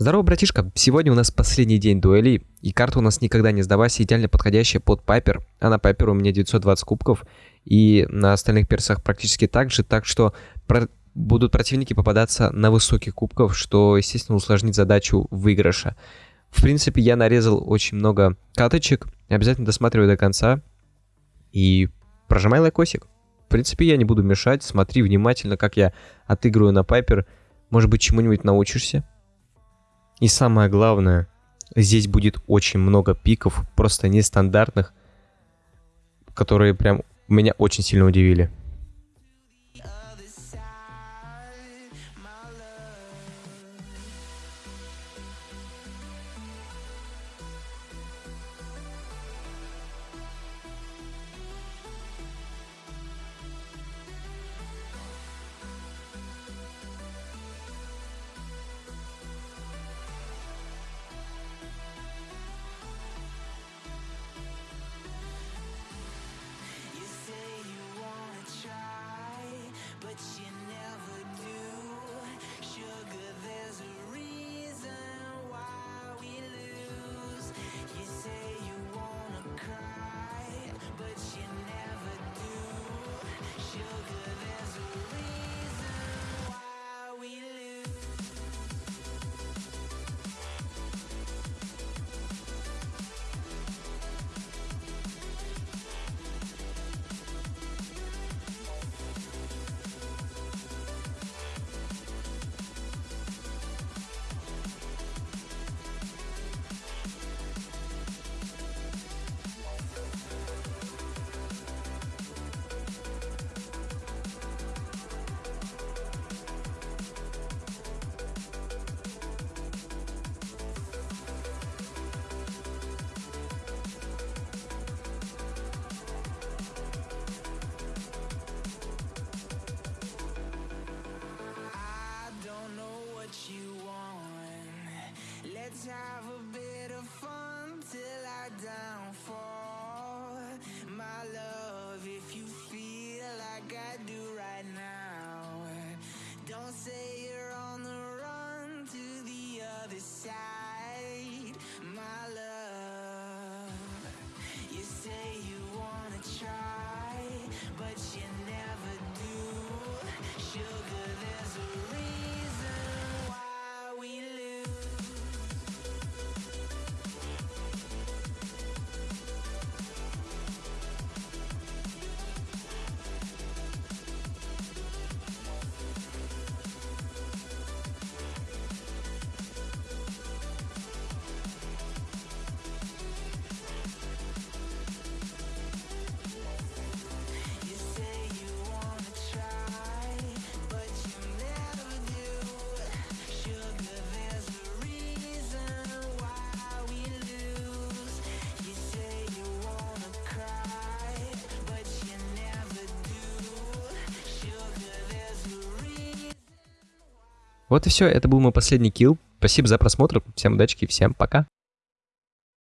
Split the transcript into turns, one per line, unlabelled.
Здорово, братишка! Сегодня у нас последний день дуэли, и карта у нас никогда не сдавайся, идеально подходящая под Пайпер. А на Пайпер у меня 920 кубков, и на остальных персах практически так же, так что про будут противники попадаться на высоких кубков, что, естественно, усложнит задачу выигрыша. В принципе, я нарезал очень много каточек, обязательно досматривай до конца и прожимай лайкосик. В принципе, я не буду мешать, смотри внимательно, как я отыгрываю на Пайпер, может быть, чему-нибудь научишься. И самое главное, здесь будет очень много пиков, просто нестандартных, которые прям меня очень сильно удивили.
that Let's have a bit of fun till I downfall
Вот и все, это был мой последний килл. Спасибо за просмотр, всем удачи, всем пока.